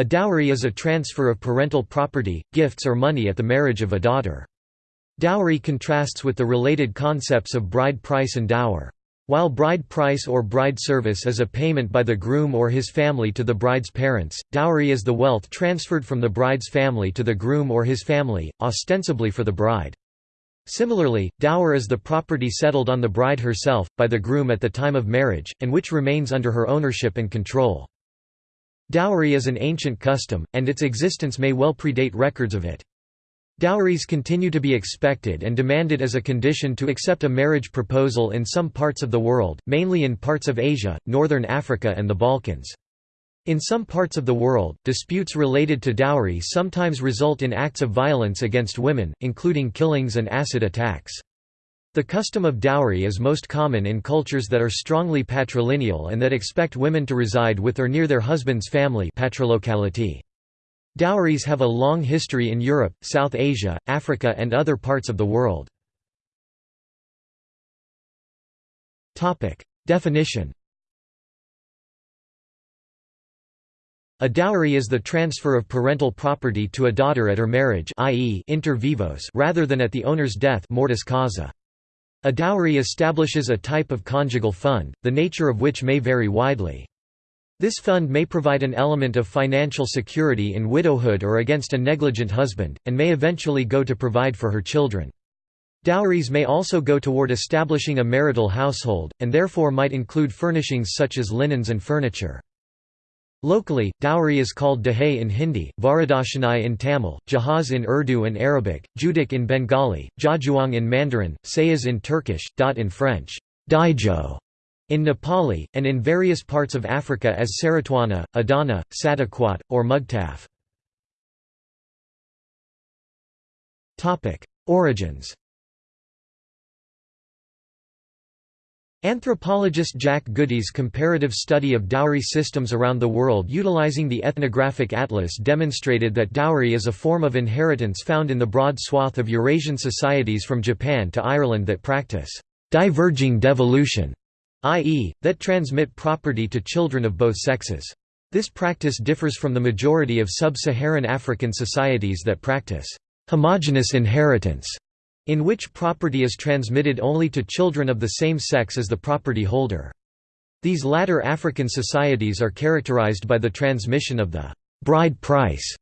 A dowry is a transfer of parental property, gifts or money at the marriage of a daughter. Dowry contrasts with the related concepts of bride price and dower. While bride price or bride service is a payment by the groom or his family to the bride's parents, dowry is the wealth transferred from the bride's family to the groom or his family, ostensibly for the bride. Similarly, dower is the property settled on the bride herself, by the groom at the time of marriage, and which remains under her ownership and control. Dowry is an ancient custom, and its existence may well predate records of it. Dowries continue to be expected and demanded as a condition to accept a marriage proposal in some parts of the world, mainly in parts of Asia, northern Africa and the Balkans. In some parts of the world, disputes related to dowry sometimes result in acts of violence against women, including killings and acid attacks. The custom of dowry is most common in cultures that are strongly patrilineal and that expect women to reside with or near their husband's family patrilocality. Dowries have a long history in Europe, South Asia, Africa and other parts of the world. Definition A dowry is the transfer of parental property to a daughter at her marriage i.e. inter vivos rather than at the owner's death mortis causa. A dowry establishes a type of conjugal fund, the nature of which may vary widely. This fund may provide an element of financial security in widowhood or against a negligent husband, and may eventually go to provide for her children. Dowries may also go toward establishing a marital household, and therefore might include furnishings such as linens and furniture. Locally, dowry is called dahay in Hindi, varadashanai in Tamil, jahaz in Urdu and Arabic, judik in Bengali, jajuang in Mandarin, sayas in Turkish, dot in French, daijo in Nepali, and in various parts of Africa as saratwana, adana, sadakwat, or mugtaf. Origins Anthropologist Jack Goody's comparative study of dowry systems around the world utilizing the ethnographic atlas demonstrated that dowry is a form of inheritance found in the broad swath of Eurasian societies from Japan to Ireland that practice diverging devolution, i.e., that transmit property to children of both sexes. This practice differs from the majority of sub-Saharan African societies that practice homogeneous inheritance in which property is transmitted only to children of the same sex as the property holder. These latter African societies are characterized by the transmission of the bride price,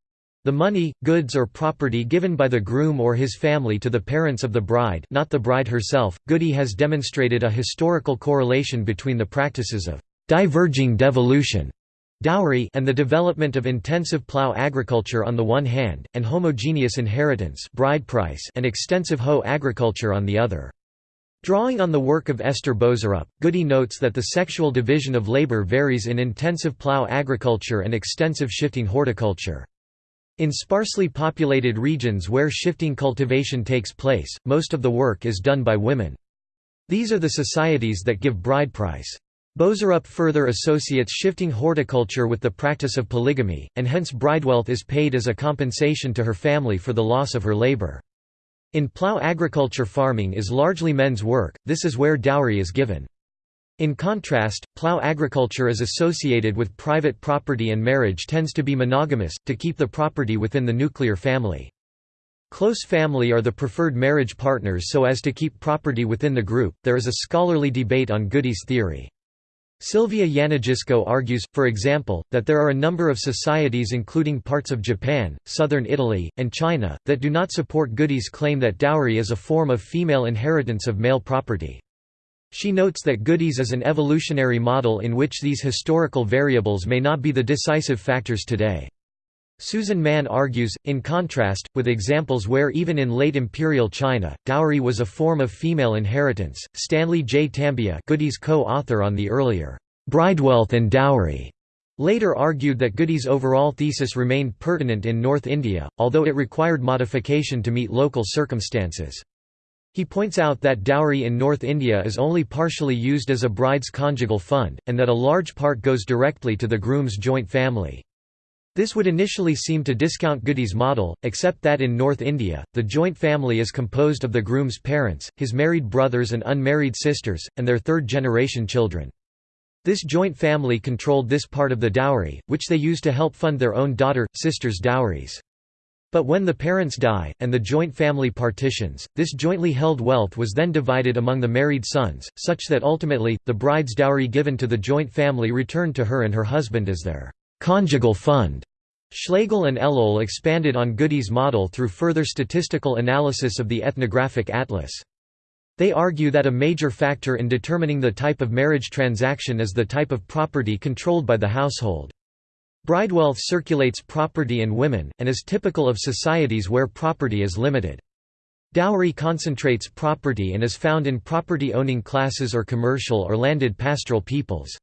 the money, goods or property given by the groom or his family to the parents of the bride not the bride herself. Goody has demonstrated a historical correlation between the practices of diverging devolution dowry and the development of intensive plough agriculture on the one hand, and homogeneous inheritance bride price and extensive hoe agriculture on the other. Drawing on the work of Esther Boserup, Goody notes that the sexual division of labor varies in intensive plough agriculture and extensive shifting horticulture. In sparsely populated regions where shifting cultivation takes place, most of the work is done by women. These are the societies that give bride price. Boserup further associates shifting horticulture with the practice of polygamy, and hence bridewealth is paid as a compensation to her family for the loss of her labor. In plough agriculture farming is largely men's work, this is where dowry is given. In contrast, plough agriculture is associated with private property and marriage tends to be monogamous, to keep the property within the nuclear family. Close family are the preferred marriage partners so as to keep property within the group. There is a scholarly debate on Goody's theory. Sylvia Yanagisako argues, for example, that there are a number of societies including parts of Japan, southern Italy, and China, that do not support Goody's claim that dowry is a form of female inheritance of male property. She notes that Goody's is an evolutionary model in which these historical variables may not be the decisive factors today. Susan Mann argues, in contrast, with examples where even in late imperial China, dowry was a form of female inheritance. Stanley J. Tambiah, Goody's co-author on the earlier Bridewealth and Dowry, later argued that Goody's overall thesis remained pertinent in North India, although it required modification to meet local circumstances. He points out that dowry in North India is only partially used as a bride's conjugal fund, and that a large part goes directly to the groom's joint family. This would initially seem to discount Goody's model, except that in North India, the joint family is composed of the groom's parents, his married brothers and unmarried sisters, and their third-generation children. This joint family controlled this part of the dowry, which they used to help fund their own daughter, sister's dowries. But when the parents die, and the joint family partitions, this jointly held wealth was then divided among the married sons, such that ultimately, the bride's dowry given to the joint family returned to her and her husband as their conjugal fund. Schlegel and Eloul expanded on Goody's model through further statistical analysis of the ethnographic atlas. They argue that a major factor in determining the type of marriage transaction is the type of property controlled by the household. Bridewealth circulates property and women, and is typical of societies where property is limited. Dowry concentrates property and is found in property-owning classes or commercial or landed pastoral peoples.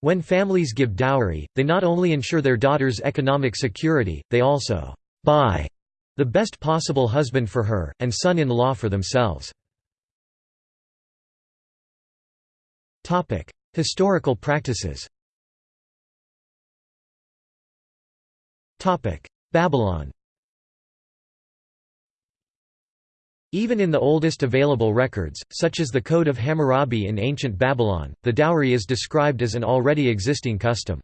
When families give dowry, they not only ensure their daughter's economic security, they also «buy» the best possible husband for her, and son-in-law for themselves. Historical practices Babylon Even in the oldest available records, such as the Code of Hammurabi in ancient Babylon, the dowry is described as an already existing custom.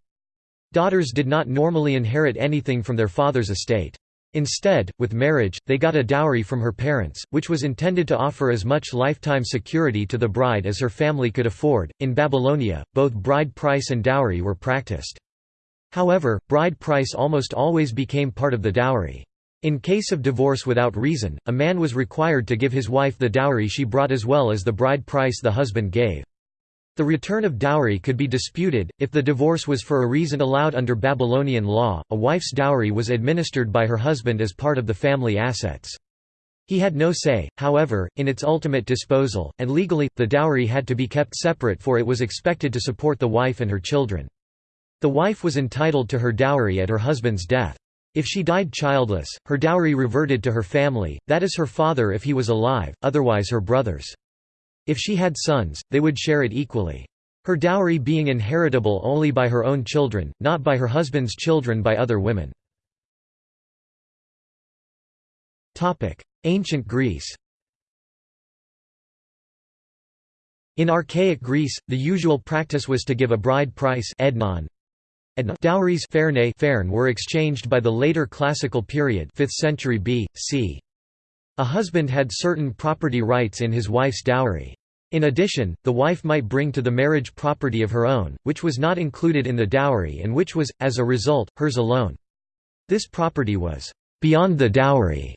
Daughters did not normally inherit anything from their father's estate. Instead, with marriage, they got a dowry from her parents, which was intended to offer as much lifetime security to the bride as her family could afford. In Babylonia, both bride price and dowry were practiced. However, bride price almost always became part of the dowry. In case of divorce without reason, a man was required to give his wife the dowry she brought as well as the bride price the husband gave. The return of dowry could be disputed, if the divorce was for a reason allowed under Babylonian law, a wife's dowry was administered by her husband as part of the family assets. He had no say, however, in its ultimate disposal, and legally, the dowry had to be kept separate for it was expected to support the wife and her children. The wife was entitled to her dowry at her husband's death. If she died childless, her dowry reverted to her family, that is her father if he was alive, otherwise her brothers. If she had sons, they would share it equally. Her dowry being inheritable only by her own children, not by her husband's children by other women. Ancient Greece In archaic Greece, the usual practice was to give a bride price Dowries were exchanged by the later classical period 5th century B.C. A husband had certain property rights in his wife's dowry. In addition, the wife might bring to the marriage property of her own, which was not included in the dowry and which was, as a result, hers alone. This property was beyond the dowry.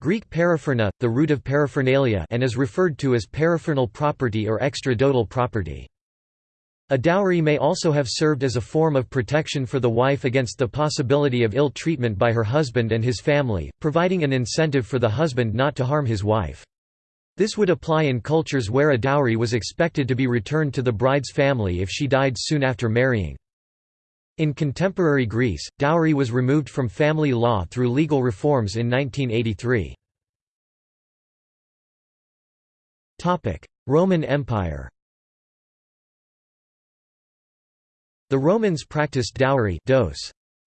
Greek parapherna, the root of paraphernalia and is referred to as paraphernal property or extra-dotal property. A dowry may also have served as a form of protection for the wife against the possibility of ill treatment by her husband and his family, providing an incentive for the husband not to harm his wife. This would apply in cultures where a dowry was expected to be returned to the bride's family if she died soon after marrying. In contemporary Greece, dowry was removed from family law through legal reforms in 1983. Roman Empire The Romans practiced dowry dos.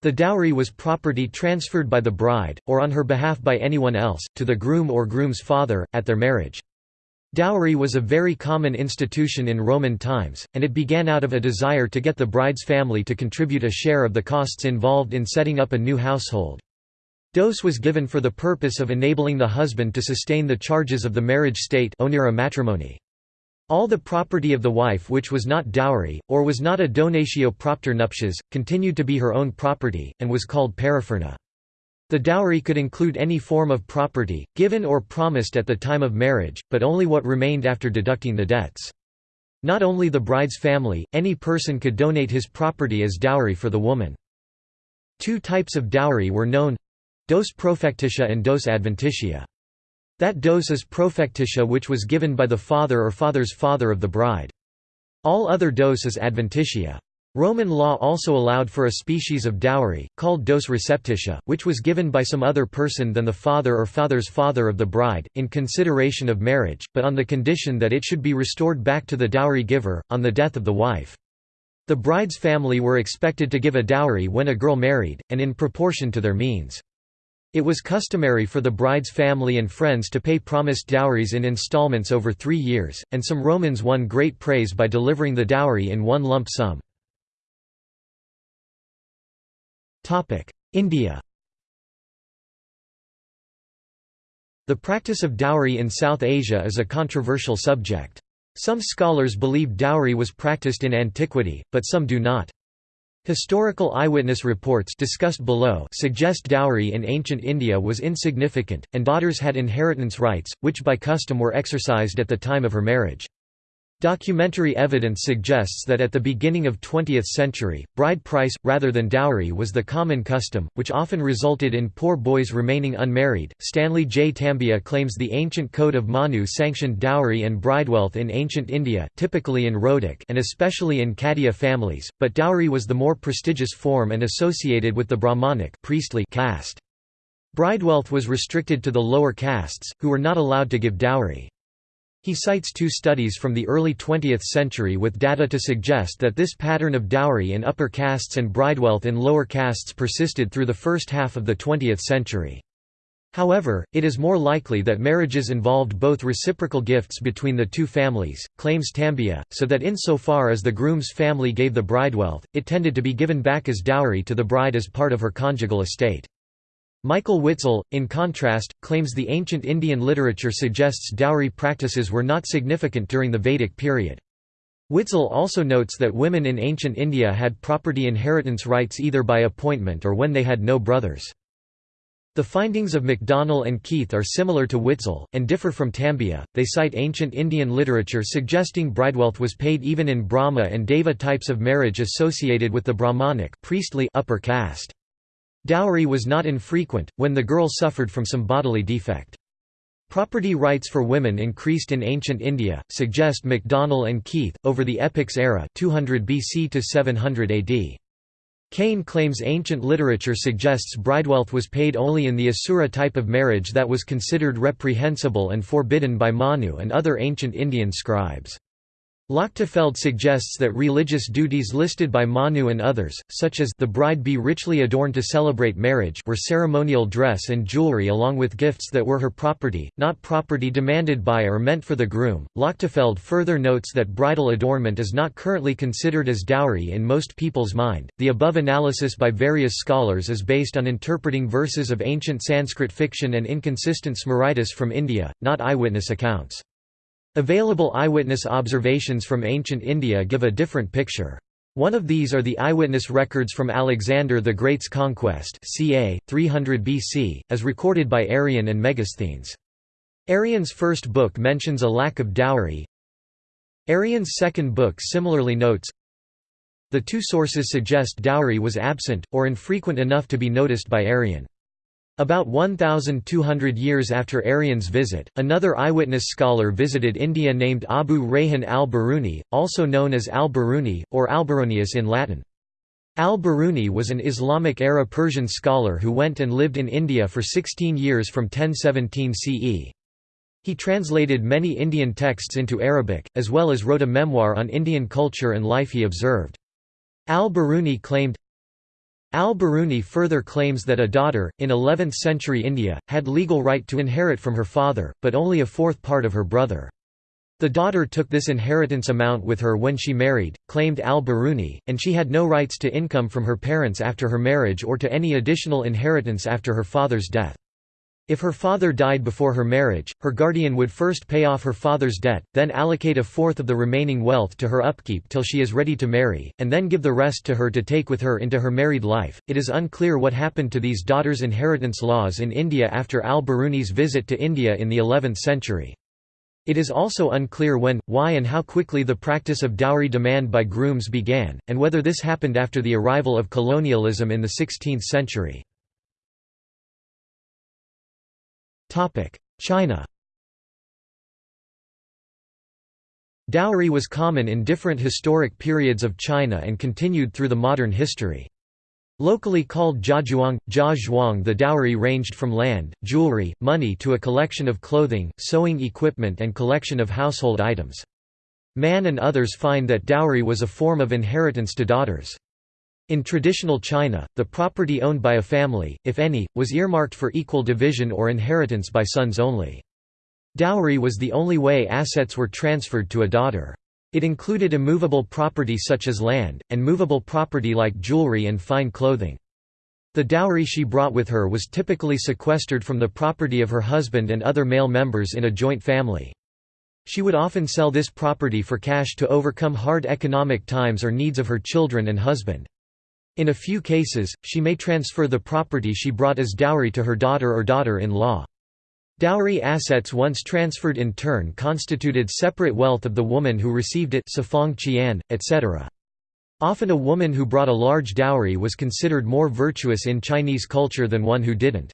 The dowry was property transferred by the bride, or on her behalf by anyone else, to the groom or groom's father, at their marriage. Dowry was a very common institution in Roman times, and it began out of a desire to get the bride's family to contribute a share of the costs involved in setting up a new household. Dos was given for the purpose of enabling the husband to sustain the charges of the marriage state onera matrimonii. All the property of the wife which was not dowry, or was not a donatio propter nuptias, continued to be her own property, and was called parapherna. The dowry could include any form of property, given or promised at the time of marriage, but only what remained after deducting the debts. Not only the bride's family, any person could donate his property as dowry for the woman. Two types of dowry were known dos profectitia and dos adventitia. That dos is profectitia which was given by the father or father's father of the bride. All other dos is adventitia. Roman law also allowed for a species of dowry, called dos receptitia, which was given by some other person than the father or father's father of the bride, in consideration of marriage, but on the condition that it should be restored back to the dowry giver, on the death of the wife. The bride's family were expected to give a dowry when a girl married, and in proportion to their means. It was customary for the bride's family and friends to pay promised dowries in installments over three years, and some Romans won great praise by delivering the dowry in one lump sum. India The practice of dowry in South Asia is a controversial subject. Some scholars believe dowry was practiced in antiquity, but some do not. Historical eyewitness reports discussed below suggest dowry in ancient India was insignificant, and daughters had inheritance rights, which by custom were exercised at the time of her marriage. Documentary evidence suggests that at the beginning of 20th century, bride price, rather than dowry was the common custom, which often resulted in poor boys remaining unmarried. Stanley J. Tambiah claims the ancient code of Manu sanctioned dowry and bridewealth in ancient India, typically in Rhodic and especially in Khadia families, but dowry was the more prestigious form and associated with the Brahmanic priestly caste. Bridewealth was restricted to the lower castes, who were not allowed to give dowry. He cites two studies from the early 20th century with data to suggest that this pattern of dowry in upper castes and bridewealth in lower castes persisted through the first half of the 20th century. However, it is more likely that marriages involved both reciprocal gifts between the two families, claims Tambiah, so that insofar as the groom's family gave the bridewealth, it tended to be given back as dowry to the bride as part of her conjugal estate. Michael Witzel, in contrast, claims the ancient Indian literature suggests dowry practices were not significant during the Vedic period. Witzel also notes that women in ancient India had property inheritance rights either by appointment or when they had no brothers. The findings of MacDonell and Keith are similar to Witzel, and differ from Tambiah. They cite ancient Indian literature suggesting bridewealth was paid even in Brahma and Deva types of marriage associated with the Brahmanic priestly upper caste. Dowry was not infrequent, when the girl suffered from some bodily defect. Property rights for women increased in ancient India, suggest MacDonell and Keith, over the epics era 200 BC to 700 AD. Kane claims ancient literature suggests bridewealth was paid only in the Asura type of marriage that was considered reprehensible and forbidden by Manu and other ancient Indian scribes. Lochtefeld suggests that religious duties listed by Manu and others, such as the bride be richly adorned to celebrate marriage were ceremonial dress and jewelry along with gifts that were her property, not property demanded by or meant for the groom. Lochtefeld further notes that bridal adornment is not currently considered as dowry in most people's mind. The above analysis by various scholars is based on interpreting verses of ancient Sanskrit fiction and inconsistent Smritis from India, not eyewitness accounts. Available eyewitness observations from ancient India give a different picture. One of these are the eyewitness records from Alexander the Great's conquest ca. 300 BC, as recorded by Arrian and Megasthenes. Arrian's first book mentions a lack of dowry. Arrian's second book similarly notes, The two sources suggest dowry was absent, or infrequent enough to be noticed by Arrian. About 1,200 years after Arrian's visit, another eyewitness scholar visited India named Abu Rayhan al-Biruni, also known as al-Biruni, or Alberonius in Latin. Al-Biruni was an Islamic-era Persian scholar who went and lived in India for 16 years from 1017 CE. He translated many Indian texts into Arabic, as well as wrote a memoir on Indian culture and life he observed. Al-Biruni claimed, Al-Biruni further claims that a daughter, in 11th-century India, had legal right to inherit from her father, but only a fourth part of her brother. The daughter took this inheritance amount with her when she married, claimed al-Biruni, and she had no rights to income from her parents after her marriage or to any additional inheritance after her father's death. If her father died before her marriage, her guardian would first pay off her father's debt, then allocate a fourth of the remaining wealth to her upkeep till she is ready to marry, and then give the rest to her to take with her into her married life. It is unclear what happened to these daughters' inheritance laws in India after al Biruni's visit to India in the 11th century. It is also unclear when, why and how quickly the practice of dowry demand by grooms began, and whether this happened after the arrival of colonialism in the 16th century. China Dowry was common in different historic periods of China and continued through the modern history. Locally called jiazhuang, jia zhuang the dowry ranged from land, jewelry, money to a collection of clothing, sewing equipment and collection of household items. Mann and others find that dowry was a form of inheritance to daughters. In traditional China, the property owned by a family, if any, was earmarked for equal division or inheritance by sons only. Dowry was the only way assets were transferred to a daughter. It included immovable property such as land, and movable property like jewelry and fine clothing. The dowry she brought with her was typically sequestered from the property of her husband and other male members in a joint family. She would often sell this property for cash to overcome hard economic times or needs of her children and husband. In a few cases, she may transfer the property she brought as dowry to her daughter or daughter-in-law. Dowry assets once transferred in turn constituted separate wealth of the woman who received it etc. Often a woman who brought a large dowry was considered more virtuous in Chinese culture than one who didn't.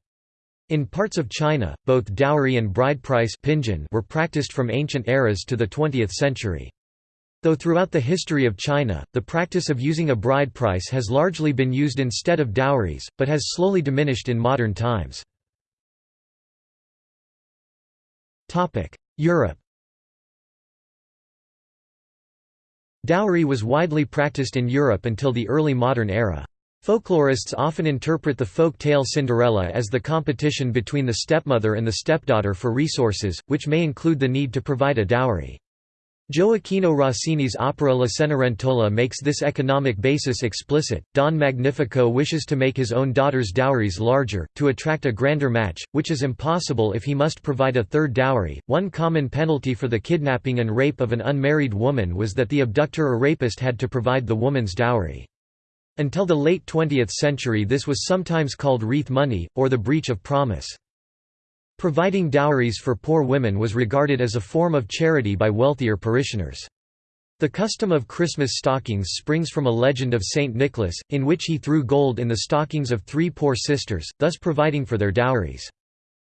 In parts of China, both dowry and bride price were practiced from ancient eras to the 20th century. Though throughout the history of China, the practice of using a bride price has largely been used instead of dowries, but has slowly diminished in modern times. Europe Dowry was widely practiced in Europe until the early modern era. Folklorists often interpret the folk tale Cinderella as the competition between the stepmother and the stepdaughter for resources, which may include the need to provide a dowry. Gioacchino Rossini's opera La Cenerentola makes this economic basis explicit. Don Magnifico wishes to make his own daughter's dowries larger, to attract a grander match, which is impossible if he must provide a third dowry. One common penalty for the kidnapping and rape of an unmarried woman was that the abductor or rapist had to provide the woman's dowry. Until the late 20th century, this was sometimes called wreath money, or the breach of promise. Providing dowries for poor women was regarded as a form of charity by wealthier parishioners. The custom of Christmas stockings springs from a legend of Saint Nicholas, in which he threw gold in the stockings of three poor sisters, thus providing for their dowries.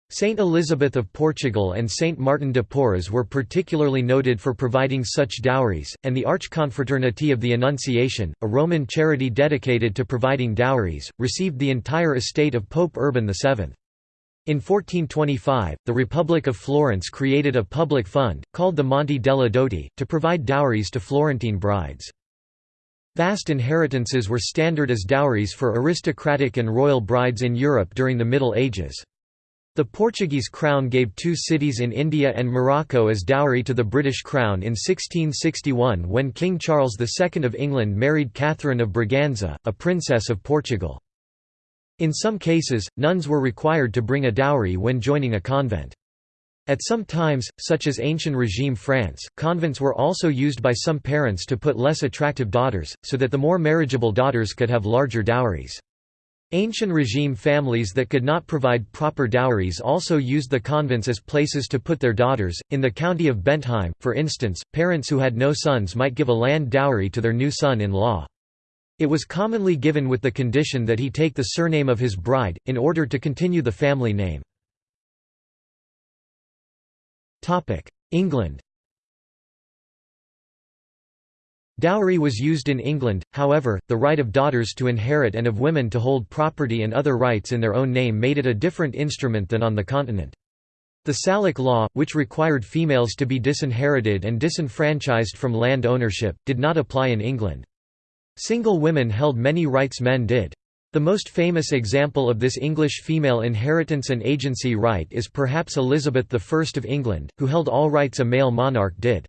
Saint Elizabeth of Portugal and Saint Martin de Porres were particularly noted for providing such dowries, and the Archconfraternity of the Annunciation, a Roman charity dedicated to providing dowries, received the entire estate of Pope Urban VII. In 1425, the Republic of Florence created a public fund, called the Monte delle Doti, to provide dowries to Florentine brides. Vast inheritances were standard as dowries for aristocratic and royal brides in Europe during the Middle Ages. The Portuguese crown gave two cities in India and Morocco as dowry to the British crown in 1661 when King Charles II of England married Catherine of Braganza, a princess of Portugal. In some cases, nuns were required to bring a dowry when joining a convent. At some times, such as ancient regime France, convents were also used by some parents to put less attractive daughters, so that the more marriageable daughters could have larger dowries. Ancient regime families that could not provide proper dowries also used the convents as places to put their daughters. In the county of Bentheim, for instance, parents who had no sons might give a land dowry to their new son in law. It was commonly given with the condition that he take the surname of his bride, in order to continue the family name. England Dowry was used in England, however, the right of daughters to inherit and of women to hold property and other rights in their own name made it a different instrument than on the continent. The Salic law, which required females to be disinherited and disenfranchised from land ownership, did not apply in England. Single women held many rights men did. The most famous example of this English female inheritance and agency right is perhaps Elizabeth I of England, who held all rights a male monarch did.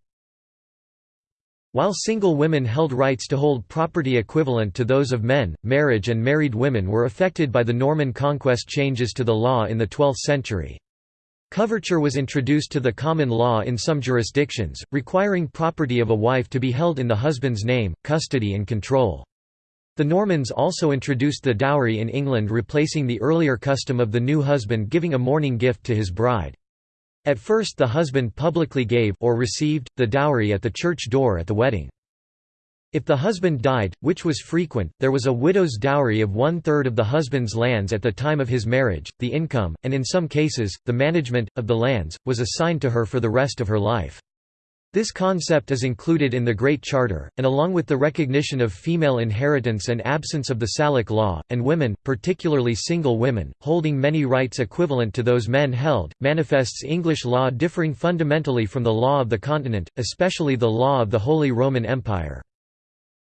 While single women held rights to hold property equivalent to those of men, marriage and married women were affected by the Norman conquest changes to the law in the 12th century. Coverture was introduced to the common law in some jurisdictions, requiring property of a wife to be held in the husband's name, custody and control. The Normans also introduced the dowry in England replacing the earlier custom of the new husband giving a mourning gift to his bride. At first the husband publicly gave or received, the dowry at the church door at the wedding. If the husband died, which was frequent, there was a widow's dowry of one-third of the husband's lands at the time of his marriage, the income, and in some cases, the management, of the lands, was assigned to her for the rest of her life. This concept is included in the Great Charter, and along with the recognition of female inheritance and absence of the Salic law, and women, particularly single women, holding many rights equivalent to those men held, manifests English law differing fundamentally from the law of the continent, especially the law of the Holy Roman Empire.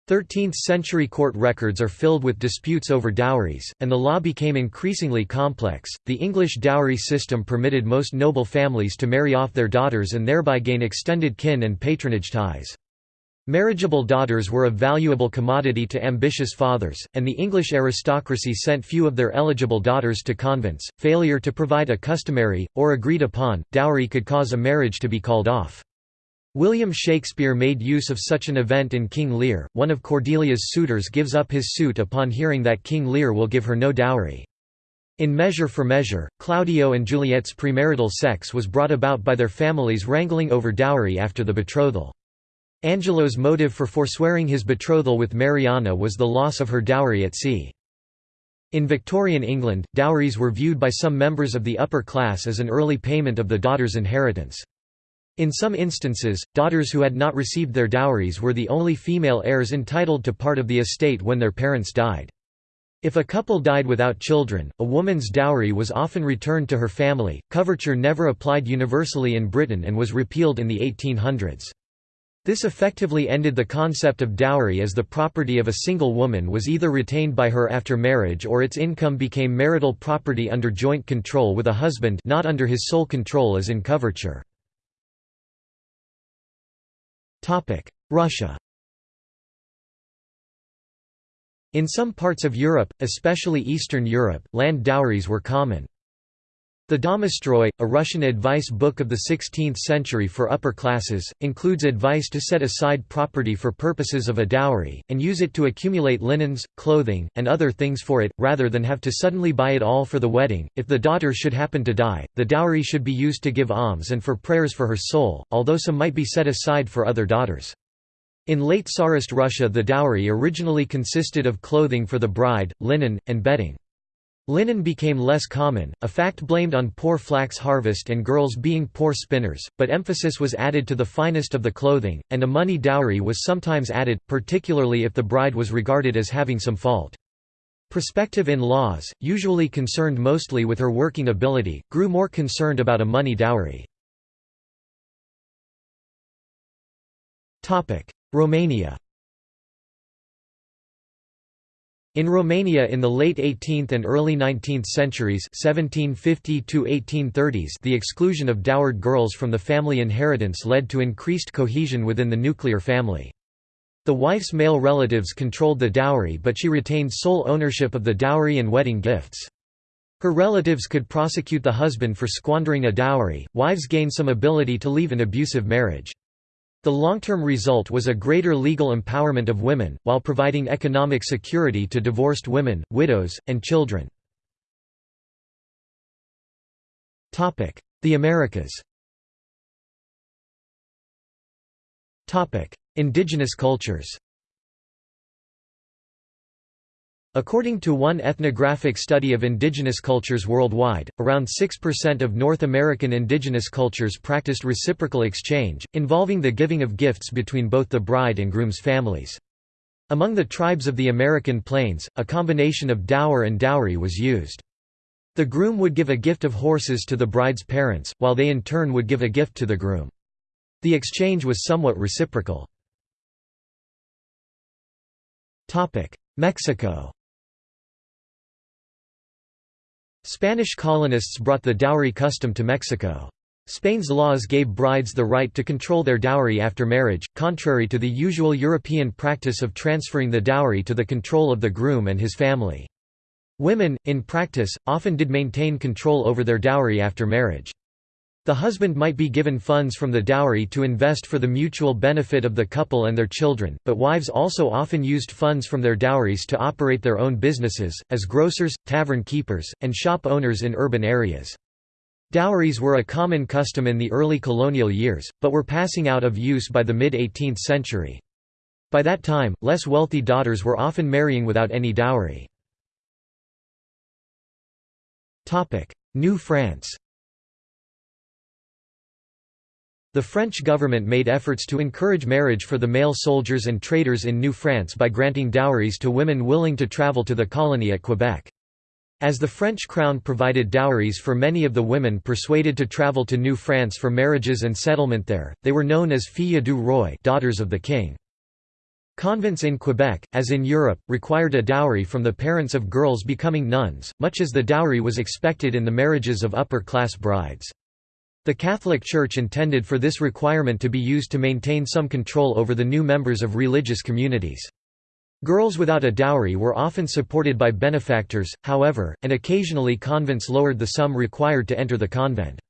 13th-century court records are filled with disputes over dowries, and the law became increasingly complex. The English dowry system permitted most noble families to marry off their daughters and thereby gain extended kin and patronage ties. Marriageable daughters were a valuable commodity to ambitious fathers, and the English aristocracy sent few of their eligible daughters to convents. Failure to provide a customary, or agreed upon, dowry could cause a marriage to be called off. William Shakespeare made use of such an event in King Lear. One of Cordelia's suitors gives up his suit upon hearing that King Lear will give her no dowry. In Measure for Measure, Claudio and Juliet's premarital sex was brought about by their families wrangling over dowry after the betrothal. Angelo's motive for forswearing his betrothal with Mariana was the loss of her dowry at sea. In Victorian England, dowries were viewed by some members of the upper class as an early payment of the daughter's inheritance. In some instances, daughters who had not received their dowries were the only female heirs entitled to part of the estate when their parents died. If a couple died without children, a woman's dowry was often returned to her family. Coverture never applied universally in Britain and was repealed in the 1800s. This effectively ended the concept of dowry as the property of a single woman was either retained by her after marriage or its income became marital property under joint control with a husband not under his sole control as in coverture. Russia In some parts of Europe, especially Eastern Europe, land dowries were common. The Domostroi, a Russian advice book of the 16th century for upper classes, includes advice to set aside property for purposes of a dowry, and use it to accumulate linens, clothing, and other things for it, rather than have to suddenly buy it all for the wedding. If the daughter should happen to die, the dowry should be used to give alms and for prayers for her soul, although some might be set aside for other daughters. In late Tsarist Russia the dowry originally consisted of clothing for the bride, linen, and bedding. Linen became less common, a fact blamed on poor flax harvest and girls being poor spinners, but emphasis was added to the finest of the clothing, and a money dowry was sometimes added, particularly if the bride was regarded as having some fault. Prospective in-laws, usually concerned mostly with her working ability, grew more concerned about a money dowry. Romania In Romania in the late 18th and early 19th centuries 1750 the exclusion of dowered girls from the family inheritance led to increased cohesion within the nuclear family. The wife's male relatives controlled the dowry but she retained sole ownership of the dowry and wedding gifts. Her relatives could prosecute the husband for squandering a dowry, wives gained some ability to leave an abusive marriage. The long-term result was a greater legal empowerment of women, while providing economic security to divorced women, widows, and children. The Americas. Indigenous cultures According to one ethnographic study of indigenous cultures worldwide, around 6% of North American indigenous cultures practiced reciprocal exchange, involving the giving of gifts between both the bride and groom's families. Among the tribes of the American Plains, a combination of dower and dowry was used. The groom would give a gift of horses to the bride's parents, while they in turn would give a gift to the groom. The exchange was somewhat reciprocal. Mexico Spanish colonists brought the dowry custom to Mexico. Spain's laws gave brides the right to control their dowry after marriage, contrary to the usual European practice of transferring the dowry to the control of the groom and his family. Women, in practice, often did maintain control over their dowry after marriage. The husband might be given funds from the dowry to invest for the mutual benefit of the couple and their children, but wives also often used funds from their dowries to operate their own businesses, as grocers, tavern keepers, and shop owners in urban areas. Dowries were a common custom in the early colonial years, but were passing out of use by the mid-18th century. By that time, less wealthy daughters were often marrying without any dowry. New France The French government made efforts to encourage marriage for the male soldiers and traders in New France by granting dowries to women willing to travel to the colony at Quebec. As the French crown provided dowries for many of the women persuaded to travel to New France for marriages and settlement there, they were known as filles du roi daughters of the king. Convents in Quebec, as in Europe, required a dowry from the parents of girls becoming nuns, much as the dowry was expected in the marriages of upper-class brides. The Catholic Church intended for this requirement to be used to maintain some control over the new members of religious communities. Girls without a dowry were often supported by benefactors, however, and occasionally convents lowered the sum required to enter the convent.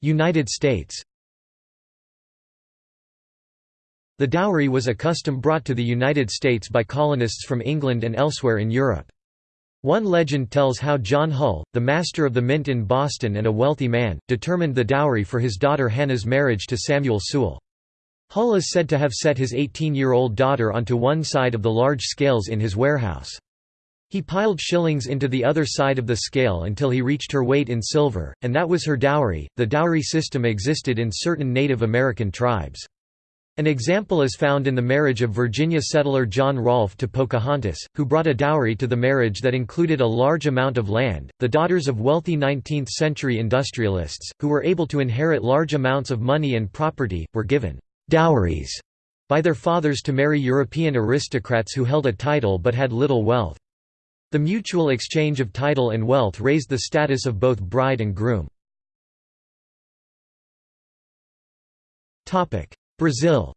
United States The dowry was a custom brought to the United States by colonists from England and elsewhere in Europe. One legend tells how John Hull, the master of the mint in Boston and a wealthy man, determined the dowry for his daughter Hannah's marriage to Samuel Sewall. Hull is said to have set his 18-year-old daughter onto one side of the large scales in his warehouse. He piled shillings into the other side of the scale until he reached her weight in silver, and that was her dowry. The dowry system existed in certain Native American tribes. An example is found in the marriage of Virginia settler John Rolfe to Pocahontas, who brought a dowry to the marriage that included a large amount of land. The daughters of wealthy 19th century industrialists, who were able to inherit large amounts of money and property, were given dowries by their fathers to marry European aristocrats who held a title but had little wealth. The mutual exchange of title and wealth raised the status of both bride and groom. Brazil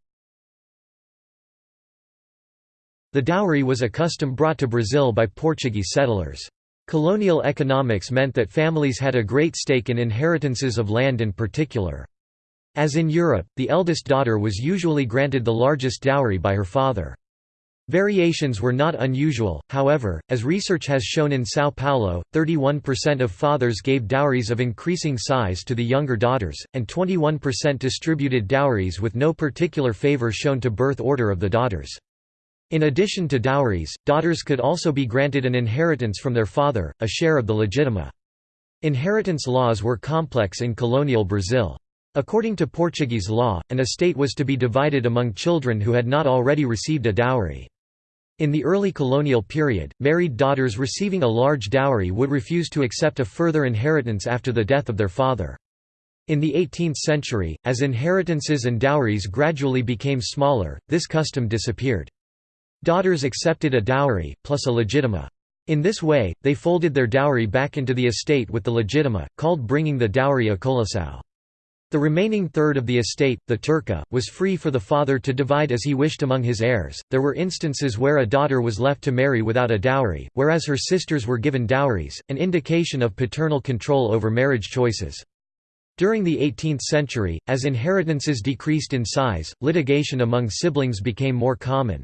The dowry was a custom brought to Brazil by Portuguese settlers. Colonial economics meant that families had a great stake in inheritances of land in particular. As in Europe, the eldest daughter was usually granted the largest dowry by her father. Variations were not unusual, however, as research has shown in São Paulo, 31% of fathers gave dowries of increasing size to the younger daughters, and 21% distributed dowries with no particular favor shown to birth order of the daughters. In addition to dowries, daughters could also be granted an inheritance from their father, a share of the legitima. Inheritance laws were complex in colonial Brazil. According to Portuguese law, an estate was to be divided among children who had not already received a dowry. In the early colonial period, married daughters receiving a large dowry would refuse to accept a further inheritance after the death of their father. In the 18th century, as inheritances and dowries gradually became smaller, this custom disappeared. Daughters accepted a dowry, plus a legitima. In this way, they folded their dowry back into the estate with the legitima, called bringing the dowry a colação. The remaining third of the estate, the terca, was free for the father to divide as he wished among his heirs. There were instances where a daughter was left to marry without a dowry, whereas her sisters were given dowries, an indication of paternal control over marriage choices. During the 18th century, as inheritances decreased in size, litigation among siblings became more common.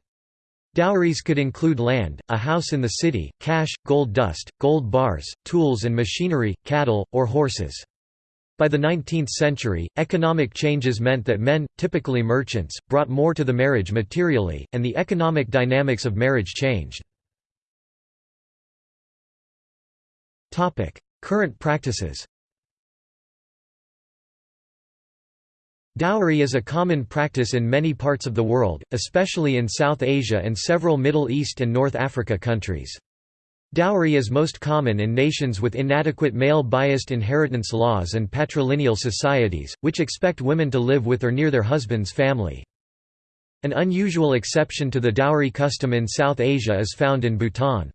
Dowries could include land, a house in the city, cash, gold dust, gold bars, tools and machinery, cattle, or horses. By the 19th century, economic changes meant that men, typically merchants, brought more to the marriage materially, and the economic dynamics of marriage changed. Current practices Dowry is a common practice in many parts of the world, especially in South Asia and several Middle East and North Africa countries. Dowry is most common in nations with inadequate male-biased inheritance laws and patrilineal societies, which expect women to live with or near their husband's family. An unusual exception to the dowry custom in South Asia is found in Bhutan.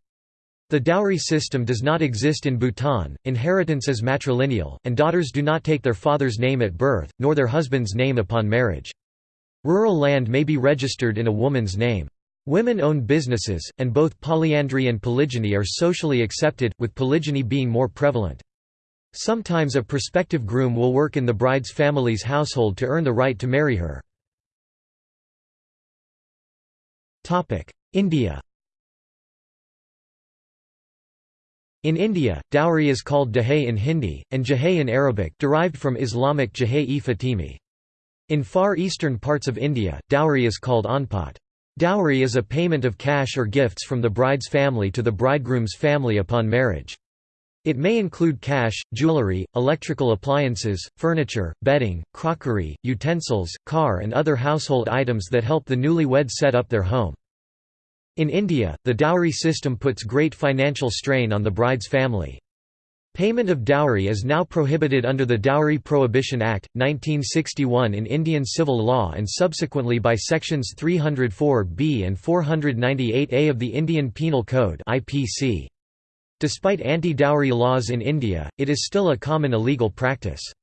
The dowry system does not exist in Bhutan, inheritance is matrilineal, and daughters do not take their father's name at birth, nor their husband's name upon marriage. Rural land may be registered in a woman's name. Women own businesses, and both polyandry and polygyny are socially accepted, with polygyny being more prevalent. Sometimes a prospective groom will work in the bride's family's household to earn the right to marry her. India In India, dowry is called dahay in Hindi, and jahay in Arabic derived from Islamic jahay-e-Fatimi. In far eastern parts of India, dowry is called anpat. Dowry is a payment of cash or gifts from the bride's family to the bridegroom's family upon marriage. It may include cash, jewelry, electrical appliances, furniture, bedding, crockery, utensils, car and other household items that help the newlywed set up their home. In India, the dowry system puts great financial strain on the bride's family. Payment of dowry is now prohibited under the Dowry Prohibition Act, 1961 in Indian civil law and subsequently by sections 304b and 498a of the Indian Penal Code Despite anti-dowry laws in India, it is still a common illegal practice.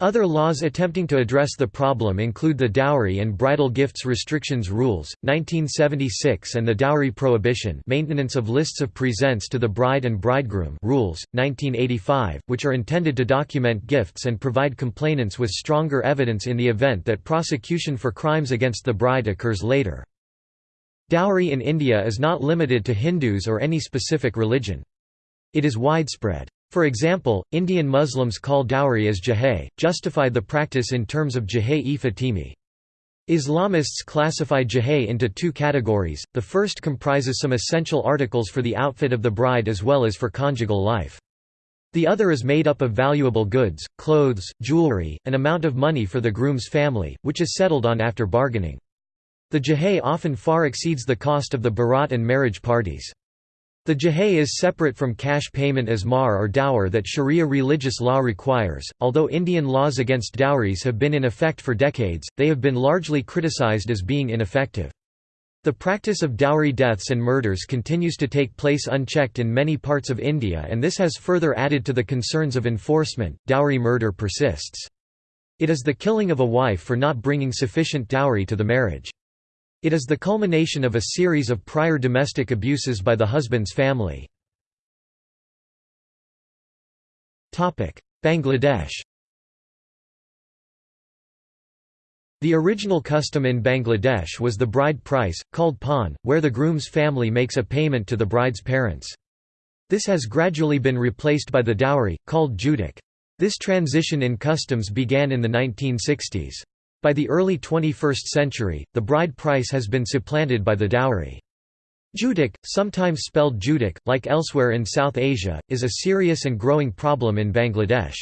Other laws attempting to address the problem include the Dowry and Bridal Gifts Restrictions Rules, 1976 and the Dowry Prohibition Maintenance of Lists of Presents to the Bride and Bridegroom Rules, 1985, which are intended to document gifts and provide complainants with stronger evidence in the event that prosecution for crimes against the bride occurs later. Dowry in India is not limited to Hindus or any specific religion. It is widespread. For example, Indian Muslims call dowry as jahay, justify the practice in terms of jahay-e Fatimi. Islamists classify jahay into two categories, the first comprises some essential articles for the outfit of the bride as well as for conjugal life. The other is made up of valuable goods, clothes, jewelry, an amount of money for the groom's family, which is settled on after bargaining. The jahay often far exceeds the cost of the barat and marriage parties. The jahay is separate from cash payment as mahr or dower that Sharia religious law requires. Although Indian laws against dowries have been in effect for decades, they have been largely criticized as being ineffective. The practice of dowry deaths and murders continues to take place unchecked in many parts of India, and this has further added to the concerns of enforcement. Dowry murder persists. It is the killing of a wife for not bringing sufficient dowry to the marriage. It is the culmination of a series of prior domestic abuses by the husband's family. Bangladesh The original custom in Bangladesh was the bride price, called pawn, where the groom's family makes a payment to the bride's parents. This has gradually been replaced by the dowry, called joutuk. This transition in customs began in the 1960s. By the early 21st century, the bride price has been supplanted by the dowry. Joutuk, sometimes spelled Judic, like elsewhere in South Asia, is a serious and growing problem in Bangladesh.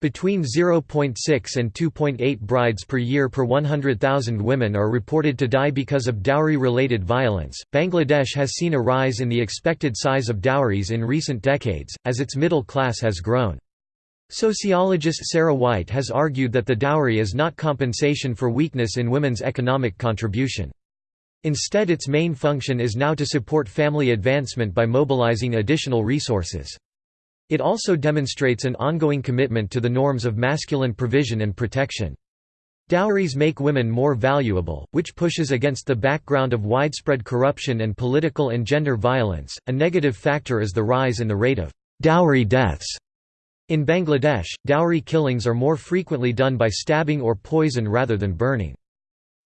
Between 0.6 and 2.8 brides per year per 100,000 women are reported to die because of dowry related violence. Bangladesh has seen a rise in the expected size of dowries in recent decades, as its middle class has grown. Sociologist Sarah White has argued that the dowry is not compensation for weakness in women's economic contribution. Instead its main function is now to support family advancement by mobilizing additional resources. It also demonstrates an ongoing commitment to the norms of masculine provision and protection. Dowries make women more valuable, which pushes against the background of widespread corruption and political and gender violence. A negative factor is the rise in the rate of dowry deaths in Bangladesh, dowry killings are more frequently done by stabbing or poison rather than burning.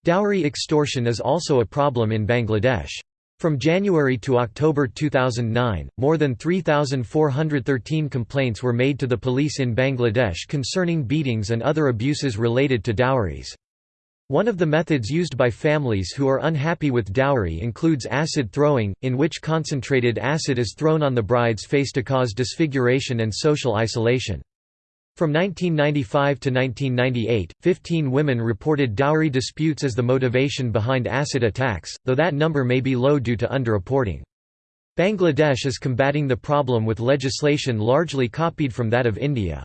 Dowry extortion is also a problem in Bangladesh. From January to October 2009, more than 3,413 complaints were made to the police in Bangladesh concerning beatings and other abuses related to dowries. One of the methods used by families who are unhappy with dowry includes acid throwing, in which concentrated acid is thrown on the bride's face to cause disfiguration and social isolation. From 1995 to 1998, 15 women reported dowry disputes as the motivation behind acid attacks, though that number may be low due to underreporting. Bangladesh is combating the problem with legislation largely copied from that of India.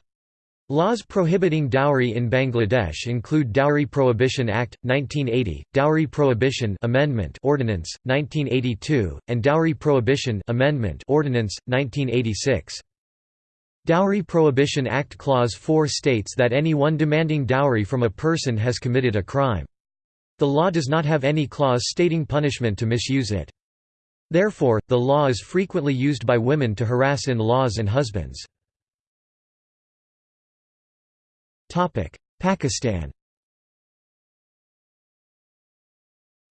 Laws prohibiting dowry in Bangladesh include Dowry Prohibition Act 1980, Dowry Prohibition Amendment Ordinance 1982, and Dowry Prohibition Amendment Ordinance 1986. Dowry Prohibition Act Clause 4 states that anyone demanding dowry from a person has committed a crime. The law does not have any clause stating punishment to misuse it. Therefore, the law is frequently used by women to harass in-laws and husbands. Pakistan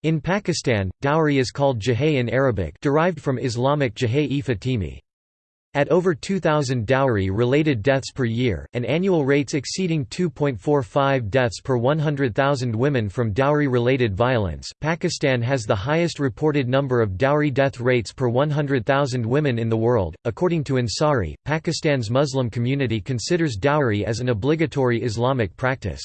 In Pakistan, dowry is called jahay in Arabic derived from Islamic jahay-e Fatimi. At over 2,000 dowry-related deaths per year, and annual rates exceeding 2.45 deaths per 100,000 women from dowry-related violence, Pakistan has the highest reported number of dowry death rates per 100,000 women in the world. According to Ansari, Pakistan's Muslim community considers dowry as an obligatory Islamic practice.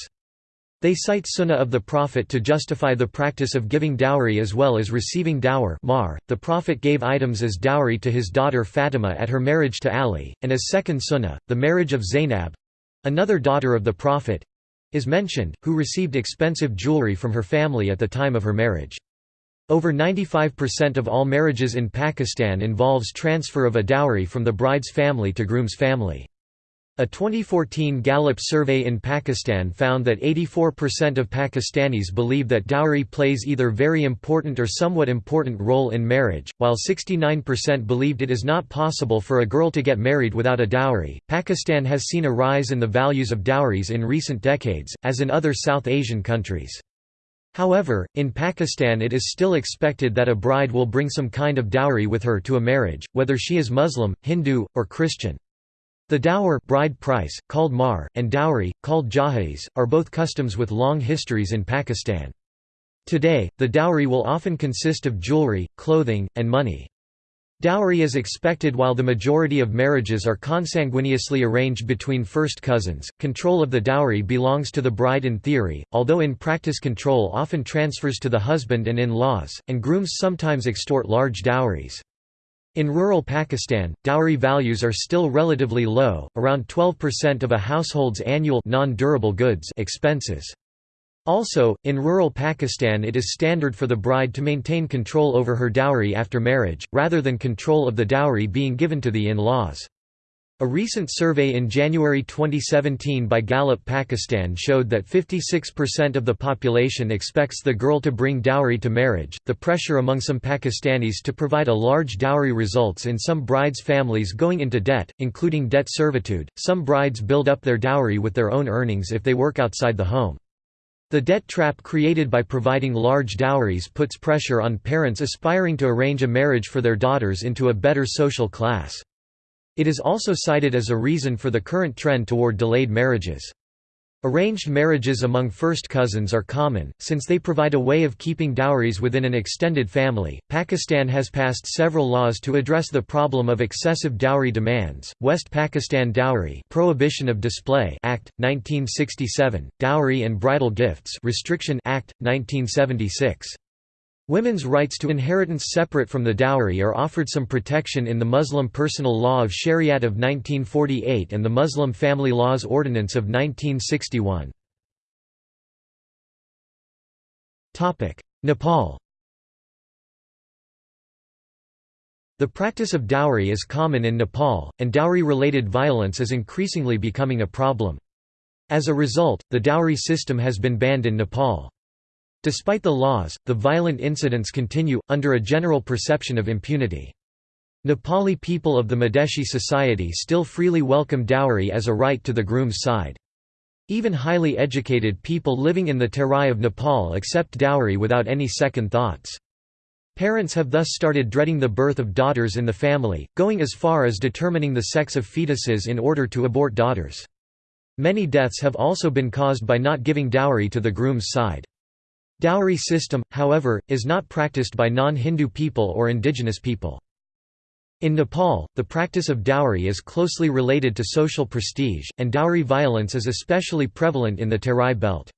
They cite sunnah of the Prophet to justify the practice of giving dowry as well as receiving dower mahr. .The Prophet gave items as dowry to his daughter Fatima at her marriage to Ali, and as second sunnah, the marriage of Zainab—another daughter of the Prophet—is mentioned, who received expensive jewelry from her family at the time of her marriage. Over 95% of all marriages in Pakistan involves transfer of a dowry from the bride's family to groom's family. A 2014 Gallup survey in Pakistan found that 84% of Pakistanis believe that dowry plays either very important or somewhat important role in marriage, while 69% believed it is not possible for a girl to get married without a dowry. Pakistan has seen a rise in the values of dowries in recent decades, as in other South Asian countries. However, in Pakistan it is still expected that a bride will bring some kind of dowry with her to a marriage, whether she is Muslim, Hindu, or Christian. The dower bride price, called mahr, and dowry, called jahiz, are both customs with long histories in Pakistan. Today, the dowry will often consist of jewelry, clothing, and money. Dowry is expected while the majority of marriages are consanguineously arranged between first cousins. Control of the dowry belongs to the bride in theory, although in practice control often transfers to the husband and in-laws, and grooms sometimes extort large dowries. In rural Pakistan, dowry values are still relatively low, around 12% of a household's annual non-durable goods expenses. Also, in rural Pakistan it is standard for the bride to maintain control over her dowry after marriage, rather than control of the dowry being given to the in-laws. A recent survey in January 2017 by Gallup Pakistan showed that 56% of the population expects the girl to bring dowry to marriage. The pressure among some Pakistanis to provide a large dowry results in some brides' families going into debt, including debt servitude. Some brides build up their dowry with their own earnings if they work outside the home. The debt trap created by providing large dowries puts pressure on parents aspiring to arrange a marriage for their daughters into a better social class. It is also cited as a reason for the current trend toward delayed marriages. Arranged marriages among first cousins are common, since they provide a way of keeping dowries within an extended family. Pakistan has passed several laws to address the problem of excessive dowry demands. West Pakistan Dowry Prohibition of Display Act 1967, Dowry and Bridal Gifts Restriction Act 1976. Women's rights to inheritance separate from the dowry are offered some protection in the Muslim Personal Law of Shariat of 1948 and the Muslim Family Laws Ordinance of 1961. Nepal The practice of dowry is common in Nepal, and dowry-related violence is increasingly becoming a problem. As a result, the dowry system has been banned in Nepal. Despite the laws, the violent incidents continue, under a general perception of impunity. Nepali people of the Madhesi society still freely welcome dowry as a right to the groom's side. Even highly educated people living in the Terai of Nepal accept dowry without any second thoughts. Parents have thus started dreading the birth of daughters in the family, going as far as determining the sex of fetuses in order to abort daughters. Many deaths have also been caused by not giving dowry to the groom's side. Dowry system, however, is not practiced by non-Hindu people or indigenous people. In Nepal, the practice of dowry is closely related to social prestige, and dowry violence is especially prevalent in the Terai belt.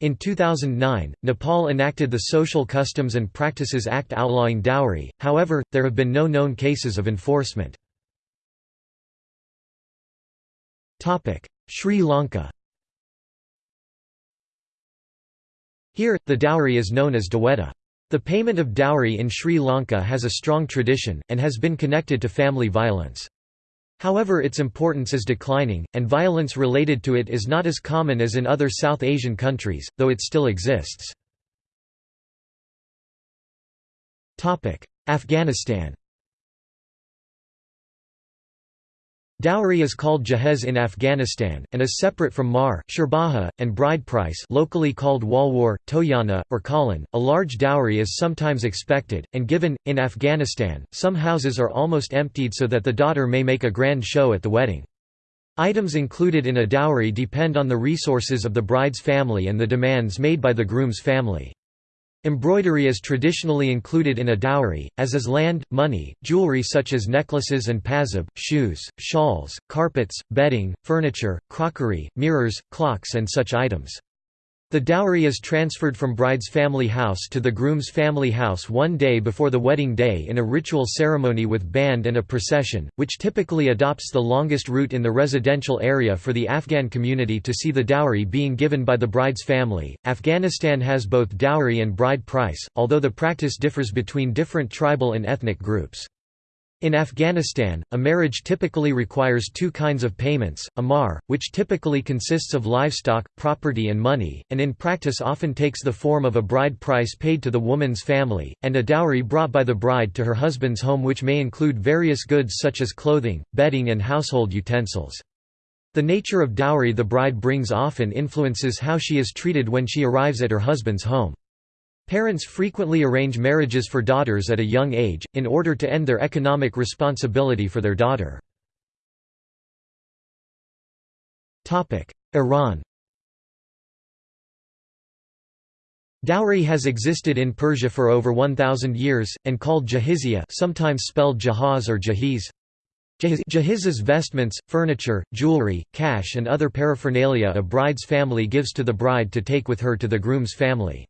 In 2009, Nepal enacted the Social Customs and Practices Act outlawing dowry, however, there have been no known cases of enforcement. Sri Lanka Here, the dowry is known as daweta. The payment of dowry in Sri Lanka has a strong tradition, and has been connected to family violence. However its importance is declining, and violence related to it is not as common as in other South Asian countries, though it still exists. Afghanistan Dowry is called jahez in Afghanistan, and is separate from mahr shirbaha, and bride price locally called walwar, toyana, or kalan. A large dowry is sometimes expected, and given. In Afghanistan, some houses are almost emptied so that the daughter may make a grand show at the wedding. Items included in a dowry depend on the resources of the bride's family and the demands made by the groom's family. Embroidery is traditionally included in a dowry, as is land, money, jewelry such as necklaces and pasab, shoes, shawls, carpets, bedding, furniture, crockery, mirrors, clocks and such items. The dowry is transferred from bride's family house to the groom's family house one day before the wedding day in a ritual ceremony with band and a procession, which typically adopts the longest route in the residential area for the Afghan community to see the dowry being given by the bride's family. Afghanistan has both dowry and bride price, although the practice differs between different tribal and ethnic groups. In Afghanistan, a marriage typically requires two kinds of payments, a mahr, which typically consists of livestock, property and money, and in practice often takes the form of a bride price paid to the woman's family, and a dowry brought by the bride to her husband's home which may include various goods such as clothing, bedding and household utensils. The nature of dowry the bride brings often influences how she is treated when she arrives at her husband's home. Parents frequently arrange marriages for daughters at a young age, in order to end their economic responsibility for their daughter. Iran Dowry has existed in Persia for over 1,000 years, and called jahizya sometimes spelled jahaz or jahiz. Jahiz's vestments, furniture, jewelry, cash and other paraphernalia a bride's family gives to the bride to take with her to the groom's family.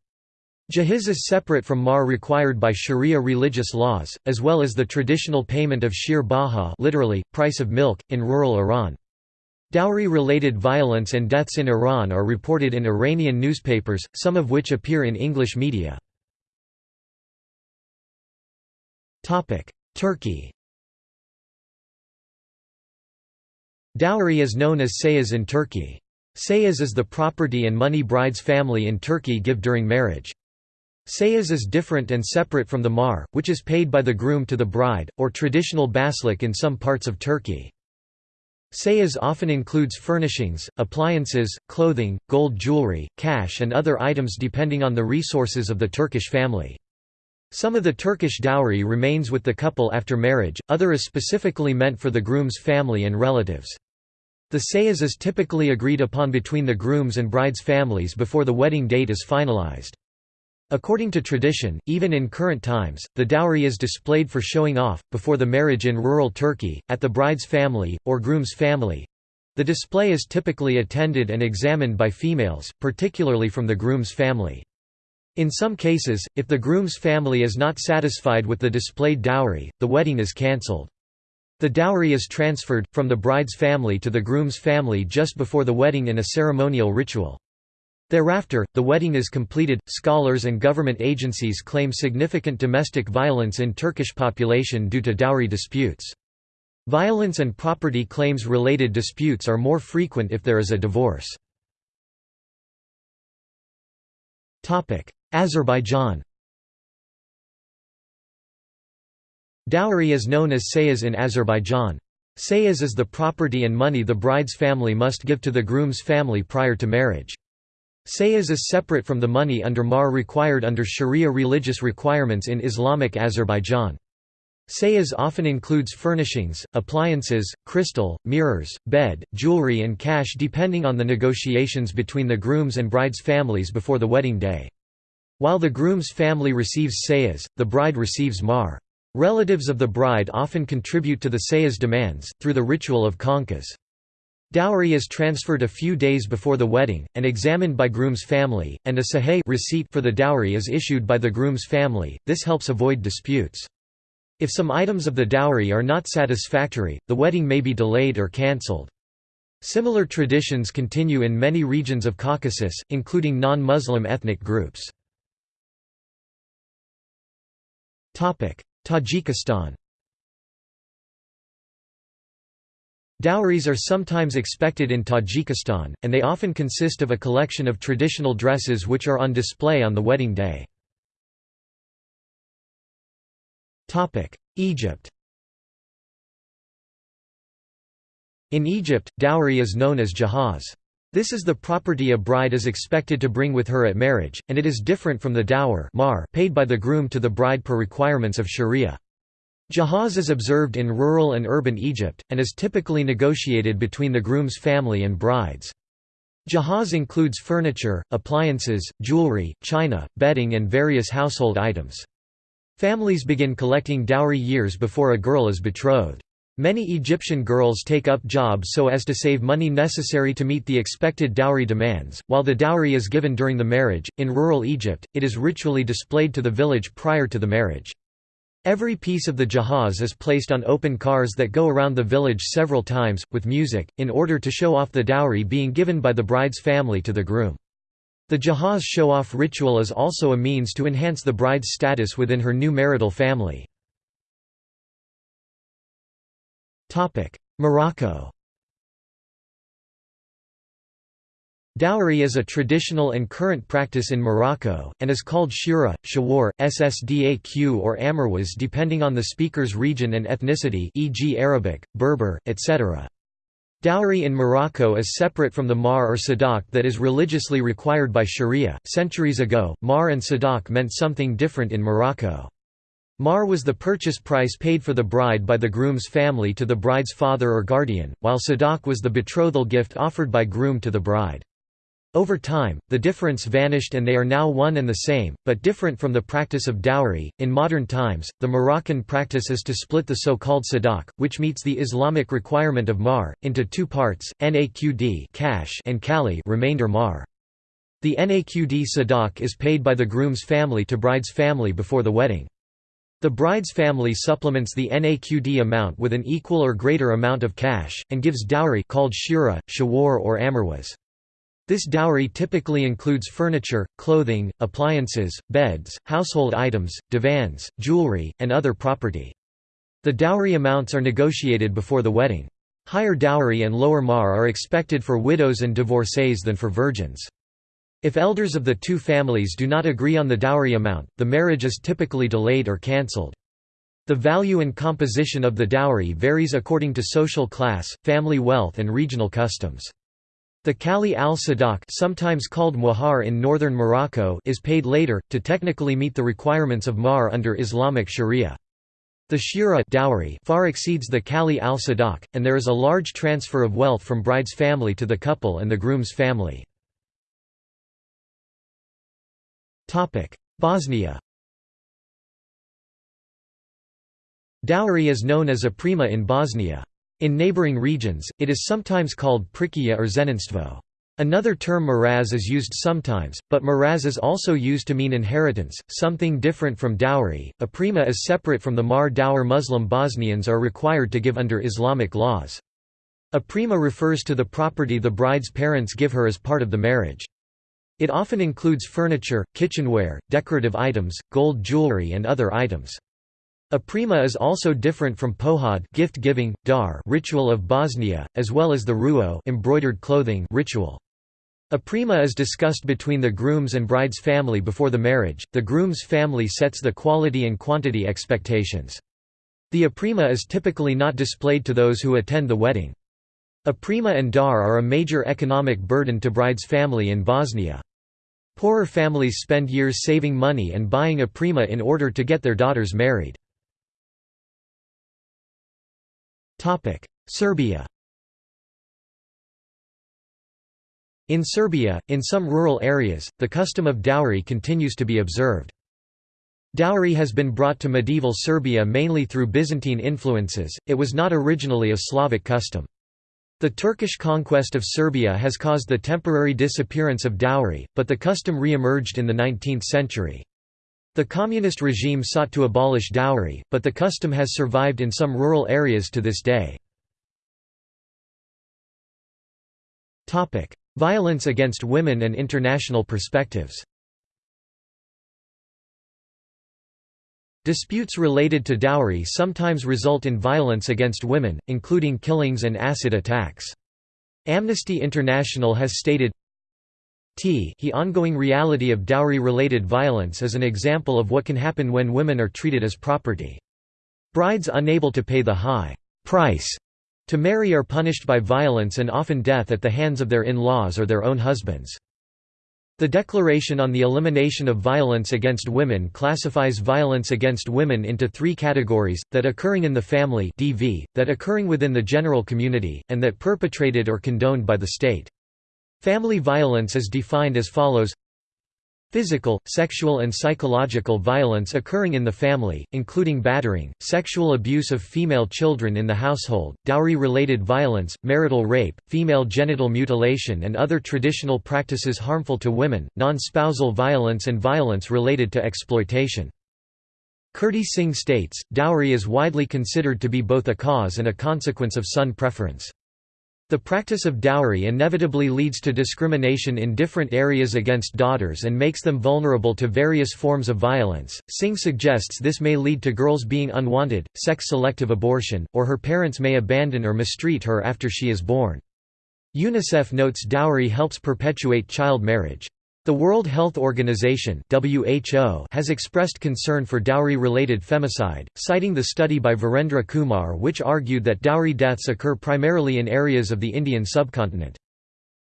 Jahiz is separate from mahr required by sharia religious laws, as well as the traditional payment of shir baha literally, price of milk, in rural Iran. Dowry-related violence and deaths in Iran are reported in Iranian newspapers, some of which appear in English media. Turkey Dowry is known as sayaz in Turkey. Sayaz is the property and money bride's family in Turkey give during marriage. Sayaz is different and separate from the mahr, which is paid by the groom to the bride, or traditional baslik in some parts of Turkey. Sayaz often includes furnishings, appliances, clothing, gold jewelry, cash and other items depending on the resources of the Turkish family. Some of the Turkish dowry remains with the couple after marriage, other is specifically meant for the groom's family and relatives. The sayaz is typically agreed upon between the groom's and bride's families before the wedding date is finalized. According to tradition, even in current times, the dowry is displayed for showing off, before the marriage in rural Turkey, at the bride's family, or groom's family. The display is typically attended and examined by females, particularly from the groom's family. In some cases, if the groom's family is not satisfied with the displayed dowry, the wedding is cancelled. The dowry is transferred, from the bride's family to the groom's family just before the wedding in a ceremonial ritual. Thereafter, the wedding is completed. Scholars and government agencies claim significant domestic violence in Turkish population due to dowry disputes. Violence and property claims related disputes are more frequent if there is a divorce. Topic: Azerbaijan Dowry is known as sayaz in Azerbaijan. Sayaz is the property and money the bride's family must give to the groom's family prior to marriage. Sayaz is separate from the money under mahr required under sharia religious requirements in Islamic Azerbaijan. Sayaz often includes furnishings, appliances, crystal, mirrors, bed, jewelry and cash depending on the negotiations between the groom's and bride's families before the wedding day. While the groom's family receives sayaz, the bride receives mahr. Relatives of the bride often contribute to the sayaz demands, through the ritual of khanqahs. Dowry is transferred a few days before the wedding, and examined by groom's family, and a sahih receipt for the dowry is issued by the groom's family, this helps avoid disputes. If some items of the dowry are not satisfactory, the wedding may be delayed or cancelled. Similar traditions continue in many regions of Caucasus, including non-Muslim ethnic groups. Tajikistan Dowries are sometimes expected in Tajikistan, and they often consist of a collection of traditional dresses which are on display on the wedding day. Egypt In Egypt, dowry is known as jahaz. This is the property a bride is expected to bring with her at marriage, and it is different from the dower paid by the groom to the bride per requirements of sharia. Jahaz is observed in rural and urban Egypt, and is typically negotiated between the groom's family and brides. Jahaz includes furniture, appliances, jewelry, china, bedding and various household items. Families begin collecting dowry years before a girl is betrothed. Many Egyptian girls take up jobs so as to save money necessary to meet the expected dowry demands. While the dowry is given during the marriage, in rural Egypt, it is ritually displayed to the village prior to the marriage. Every piece of the jahaz is placed on open cars that go around the village several times, with music, in order to show off the dowry being given by the bride's family to the groom. The jahaz show-off ritual is also a means to enhance the bride's status within her new marital family. Morocco Dowry is a traditional and current practice in Morocco, and is called shura, shawar, ssdaq or amarwaz depending on the speaker's region and ethnicity e.g. Arabic, Berber, etc. Dowry in Morocco is separate from the mahr or sadaq that is religiously required by sharia. Centuries ago, mahr and sadaq meant something different in Morocco. Mahr was the purchase price paid for the bride by the groom's family to the bride's father or guardian, while sadaq was the betrothal gift offered by groom to the bride. Over time, the difference vanished and they are now one and the same, but different from the practice of dowry. In modern times, the Moroccan practice is to split the so-called sadaq, which meets the Islamic requirement of mahr, into two parts: naqd cash and kali remainder mahr. The naqd sadaq is paid by the groom's family to bride's family before the wedding. The bride's family supplements the NAQD amount with an equal or greater amount of cash, and gives dowry called shura, shawar or amarwaz. This dowry typically includes furniture, clothing, appliances, beds, household items, divans, jewelry, and other property. The dowry amounts are negotiated before the wedding. Higher dowry and lower mahr are expected for widows and divorcees than for virgins. If elders of the two families do not agree on the dowry amount, the marriage is typically delayed or cancelled. The value and composition of the dowry varies according to social class, family wealth and regional customs. The Kali al-Sadaq sometimes called muhar in northern Morocco is paid later, to technically meet the requirements of mahr under Islamic sharia. The shura dowry far exceeds the Kali al-Sadaq, and there is a large transfer of wealth from bride's family to the couple and the groom's family. Bosnia Dowry is known as oprema in Bosnia. In neighboring regions, it is sometimes called prikia or zeninstvo. Another term miraz is used sometimes, but miraz is also used to mean inheritance, something different from dowry. Oprema is separate from the mahr dower Muslim Bosnians are required to give under Islamic laws. Oprema refers to the property the bride's parents give her as part of the marriage. It often includes furniture, kitchenware, decorative items, gold jewelry and other items. Oprema is also different from pohod gift-giving, dar ritual of Bosnia, as well as the ruo embroidered clothing ritual. Oprema is discussed between the groom's and bride's family before the marriage. The groom's family sets the quality and quantity expectations. The oprema is typically not displayed to those who attend the wedding. Oprema and dar are a major economic burden to bride's family in Bosnia. Poorer families spend years saving money and buying oprema in order to get their daughters married. Serbia In Serbia, in some rural areas, the custom of dowry continues to be observed. Dowry has been brought to medieval Serbia mainly through Byzantine influences, it was not originally a Slavic custom. The Turkish conquest of Serbia has caused the temporary disappearance of dowry, but the custom re-emerged in the 19th century. The communist regime sought to abolish dowry, but the custom has survived in some rural areas to this day. Violence against women and international perspectives Disputes related to dowry sometimes result in violence against women, including killings and acid attacks. Amnesty International has stated, T the ongoing reality of dowry-related violence is an example of what can happen when women are treated as property. Brides unable to pay the high price to marry are punished by violence and often death at the hands of their in-laws or their own husbands. The Declaration on the Elimination of Violence Against Women classifies violence against women into three categories, that occurring in the family DV, that occurring within the general community, and that perpetrated or condoned by the state. Family violence is defined as follows Physical, sexual and psychological violence occurring in the family, including battering, sexual abuse of female children in the household, dowry-related violence, marital rape, female genital mutilation and other traditional practices harmful to women, non-spousal violence and violence related to exploitation. Kirti Singh states, dowry is widely considered to be both a cause and a consequence of son preference. The practice of dowry inevitably leads to discrimination in different areas against daughters and makes them vulnerable to various forms of violence. Singh suggests this may lead to girls being unwanted, sex selective abortion, or her parents may abandon or mistreat her after she is born. UNICEF notes dowry helps perpetuate child marriage. The World Health Organization (WHO) has expressed concern for dowry-related femicide, citing the study by Virendra Kumar which argued that dowry deaths occur primarily in areas of the Indian subcontinent.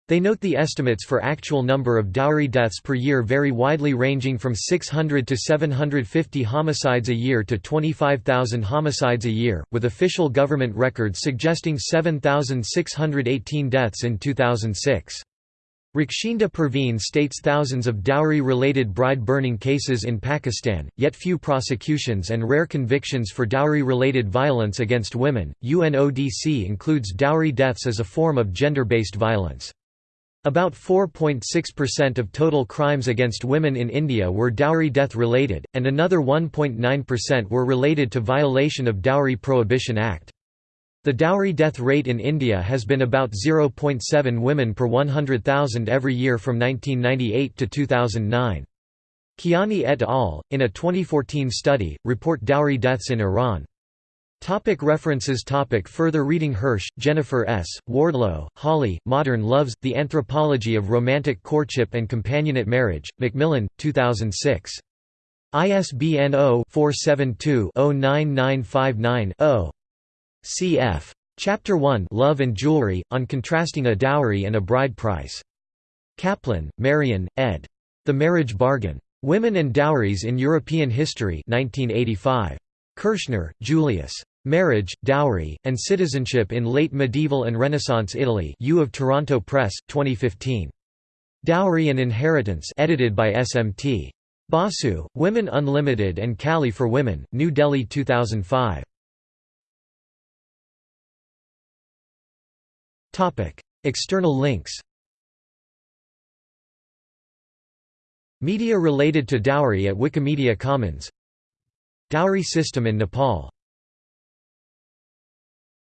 They note the estimates for actual number of dowry deaths per year vary widely ranging from 600 to 750 homicides a year to 25,000 homicides a year, with official government records suggesting 7,618 deaths in 2006. Rakshinda Perveen states thousands of dowry-related bride-burning cases in Pakistan, yet few prosecutions and rare convictions for dowry-related violence against women. UNODC includes dowry deaths as a form of gender-based violence. About 4.6% of total crimes against women in India were dowry death related, and another 1.9% were related to violation of Dowry Prohibition Act. The dowry death rate in India has been about 0.7 women per 100,000 every year from 1998 to 2009. Kiani et al., in a 2014 study, report dowry deaths in Iran. Topic references topic Further reading Hirsch, Jennifer S., Wardlow, Holly, Modern Loves, The Anthropology of Romantic Courtship and Companionate Marriage, Macmillan, 2006. ISBN 0-472-09959-0. Cf. Chapter 1 Love and Jewelry, on contrasting a dowry and a bride price. Kaplan, Marion, ed. The Marriage Bargain. Women and Dowries in European History 1985. Kirshner, Julius. Marriage, Dowry, and Citizenship in Late Medieval and Renaissance Italy U of Toronto Press, 2015. Dowry and Inheritance edited by SMT. Basu, Women Unlimited and Kali for Women, New Delhi 2005. External links Media related to dowry at Wikimedia Commons Dowry system in Nepal